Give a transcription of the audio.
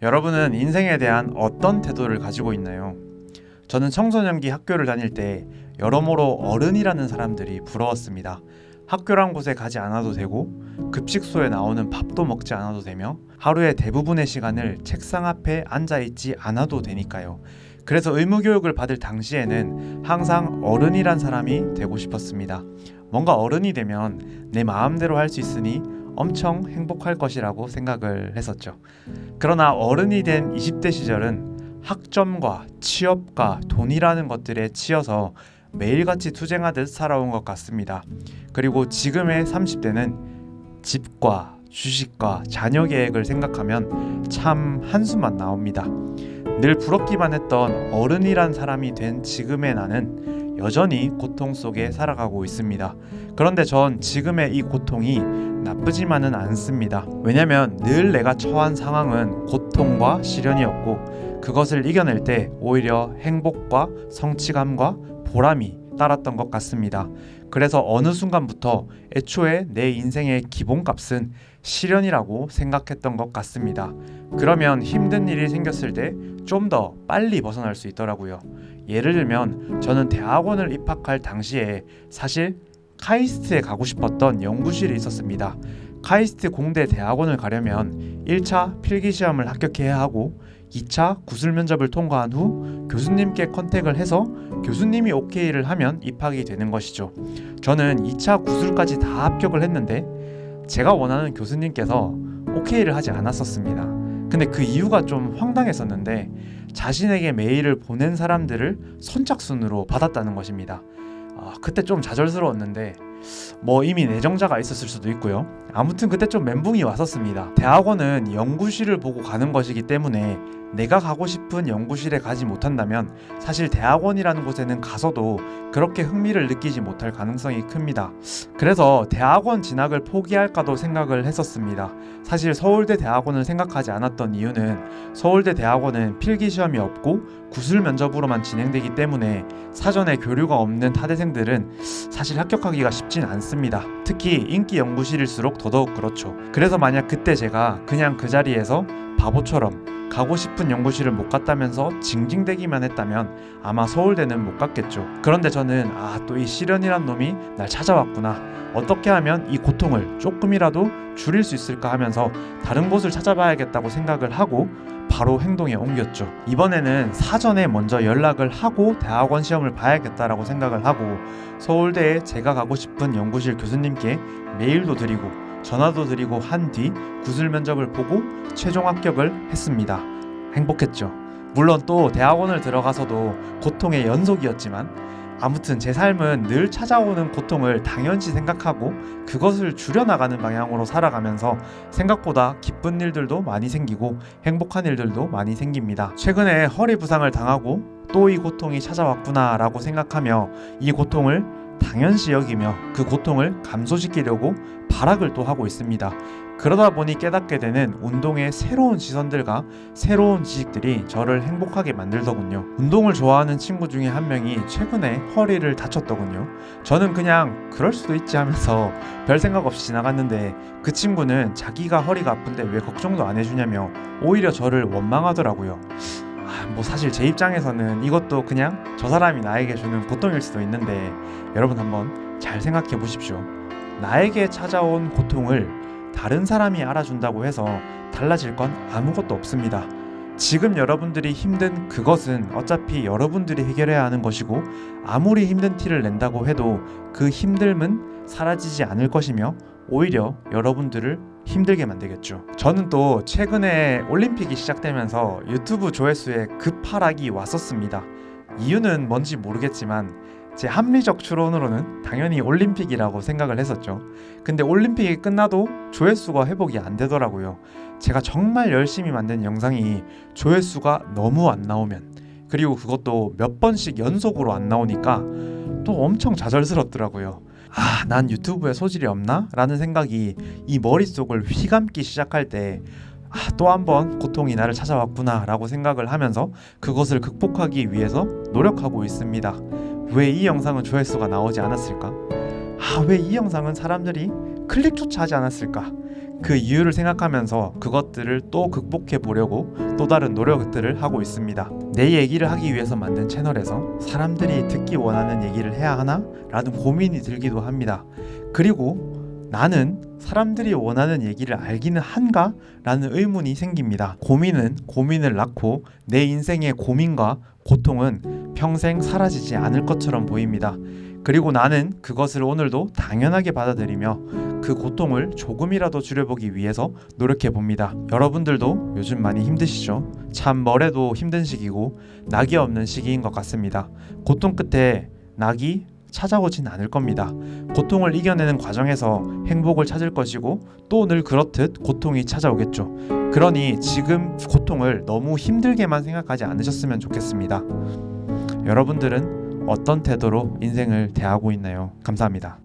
여러분은 인생에 대한 어떤 태도를 가지고 있나요? 저는 청소년기 학교를 다닐 때 여러모로 어른이라는 사람들이 부러웠습니다. 학교란 곳에 가지 않아도 되고 급식소에 나오는 밥도 먹지 않아도 되며 하루의 대부분의 시간을 책상 앞에 앉아 있지 않아도 되니까요. 그래서 의무교육을 받을 당시에는 항상 어른이란 사람이 되고 싶었습니다. 뭔가 어른이 되면 내 마음대로 할 수 있으니 엄청 행복할 것이라고 생각을 했었죠. 그러나 어른이 된 20대 시절은 학점과 취업과 돈이라는 것들에 치여서 매일같이 투쟁하듯 살아온 것 같습니다. 그리고 지금의 30대는 집과 주식과 자녀 계획을 생각하면 참 한숨만 나옵니다. 늘 부럽기만 했던 어른이란 사람이 된 지금의 나는 여전히 고통 속에 살아가고 있습니다. 그런데 전 지금의 이 고통이 나쁘지만은 않습니다. 왜냐면 늘 내가 처한 상황은 고통과 시련이었고 그것을 이겨낼 때 오히려 행복과 성취감과 보람이 따랐던 것 같습니다. 그래서 어느 순간부터 애초에 내 인생의 기본값은 시련이라고 생각했던 것 같습니다. 그러면 힘든 일이 생겼을 때 좀 더 빨리 벗어날 수 있더라고요. 예를 들면 저는 대학원을 입학할 당시에 사실 카이스트에 가고 싶었던 연구실이 있었습니다. 카이스트 공대 대학원을 가려면 1차 필기 시험을 합격해야 하고 2차 구술 면접을 통과한 후 교수님께 컨택을 해서 교수님이 오케이를 하면 입학이 되는 것이죠. 저는 2차 구술까지 다 합격을 했는데 제가 원하는 교수님께서 오케이를 하지 않았었습니다. 근데 그 이유가 좀 황당했었는데 자신에게 메일을 보낸 사람들을 선착순으로 받았다는 것입니다. 아, 그때 좀 좌절스러웠는데 뭐 이미 내정자가 있었을 수도 있고요. 아무튼 그때 좀 멘붕이 왔었습니다. 대학원은 연구실을 보고 가는 것이기 때문에 내가 가고 싶은 연구실에 가지 못한다면 사실 대학원이라는 곳에는 가서도 그렇게 흥미를 느끼지 못할 가능성이 큽니다. 그래서 대학원 진학을 포기할까도 생각을 했었습니다. 사실 서울대 대학원을 생각하지 않았던 이유는 서울대 대학원은 필기 시험이 없고 구술 면접으로만 진행되기 때문에 사전에 교류가 없는 타대생들은 사실 합격하기가 쉽진 않습니다. 특히 인기 연구실일수록 더더욱 그렇죠. 그래서 만약 그때 제가 그냥 그 자리에서 바보처럼 가고 싶은 연구실을 못 갔다면서 징징대기만 했다면 아마 서울대는 못 갔겠죠. 그런데 저는 아 또 이 시련이란 놈이 날 찾아왔구나. 어떻게 하면 이 고통을 조금이라도 줄일 수 있을까 하면서 다른 곳을 찾아봐야겠다고 생각을 하고 바로 행동에 옮겼죠. 이번에는 사전에 먼저 연락을 하고 대학원 시험을 봐야겠다라고 생각을 하고 서울대에 제가 가고 싶은 연구실 교수님께 메일도 드리고 전화도 드리고 한 뒤 구술 면접을 보고 최종 합격을 했습니다. 행복했죠. 물론 또 대학원을 들어가서도 고통의 연속이었지만 아무튼 제 삶은 늘 찾아오는 고통을 당연시 생각하고 그것을 줄여나가는 방향으로 살아가면서 생각보다 기쁜 일들도 많이 생기고 행복한 일들도 많이 생깁니다. 최근에 허리 부상을 당하고 또 이 고통이 찾아왔구나 라고 생각하며 이 고통을 당연시 여기며 그 고통을 감소시키려고 발악을 또 하고 있습니다. 그러다 보니 깨닫게 되는 운동의 새로운 시선들과 새로운 지식들이 저를 행복하게 만들더군요. 운동을 좋아하는 친구 중에 한 명이 최근에 허리를 다쳤더군요. 저는 그냥 그럴 수도 있지 하면서 별 생각 없이 지나갔는데 그 친구는 자기가 허리가 아픈데 왜 걱정도 안 해주냐며 오히려 저를 원망하더라고요. 아, 뭐 사실 제 입장에서는 이것도 그냥 저 사람이 나에게 주는 고통일 수도 있는데 여러분 한번 잘 생각해 보십시오. 나에게 찾아온 고통을 다른 사람이 알아준다고 해서 달라질 건 아무것도 없습니다. 지금 여러분들이 힘든 그것은 어차피 여러분들이 해결해야 하는 것이고 아무리 힘든 티를 낸다고 해도 그 힘듦은 사라지지 않을 것이며 오히려 여러분들을 힘들게 만들겠죠. 저는 또 최근에 올림픽이 시작되면서 유튜브 조회수에 급하락이 왔었습니다. 이유는 뭔지 모르겠지만 제 합리적 추론으로는 당연히 올림픽이라고 생각을 했었죠. 근데 올림픽이 끝나도 조회수가 회복이 안 되더라고요. 제가 정말 열심히 만든 영상이 조회수가 너무 안 나오면 그리고 그것도 몇 번씩 연속으로 안 나오니까 또 엄청 좌절스럽더라고요. 아, 난 유튜브에 소질이 없나? 라는 생각이 이 머릿속을 휘감기 시작할 때 아, 또 한 번 고통이 나를 찾아왔구나 라고 생각을 하면서 그것을 극복하기 위해서 노력하고 있습니다. 왜 이 영상은 조회수가 나오지 않았을까? 아, 왜 이 영상은 사람들이 클릭조차 하지 않았을까? 그 이유를 생각하면서 그것들을 또 극복해 보려고 또 다른 노력들을 하고 있습니다. 내 얘기를 하기 위해서 만든 채널에서 사람들이 듣기 원하는 얘기를 해야 하나? 라는 고민이 들기도 합니다. 그리고 나는 사람들이 원하는 얘기를 알기는 한가? 라는 의문이 생깁니다. 고민은 고민을 낳고 내 인생의 고민과 고통은 평생 사라지지 않을 것처럼 보입니다. 그리고 나는 그것을 오늘도 당연하게 받아들이며 그 고통을 조금이라도 줄여보기 위해서 노력해 봅니다. 여러분들도 요즘 많이 힘드시죠? 참 뭐래도 힘든 시기고 낙이 없는 시기인 것 같습니다. 고통 끝에 낙이 찾아오진 않을 겁니다. 고통을 이겨내는 과정에서 행복을 찾을 것이고 또 늘 그렇듯 고통이 찾아오겠죠. 그러니 지금 고통을 너무 힘들게만 생각하지 않으셨으면 좋겠습니다. 여러분들은 어떤 태도로 인생을 대하고 있나요? 감사합니다.